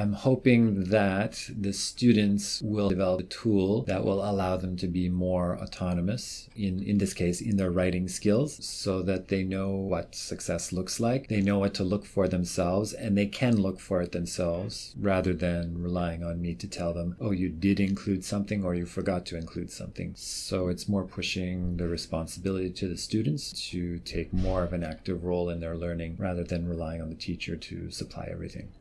I'm hoping that the students will develop a tool that will allow them to be more autonomous in, in this case, in their writing skills so that they know what success looks like. They know what to look for themselves and they can look for it themselves rather than relying on me to tell them, oh, you did include something or you forgot to include something. So it's more pushing the responsibility to the students to take more of an active role in their learning rather than relying on the teacher to supply everything.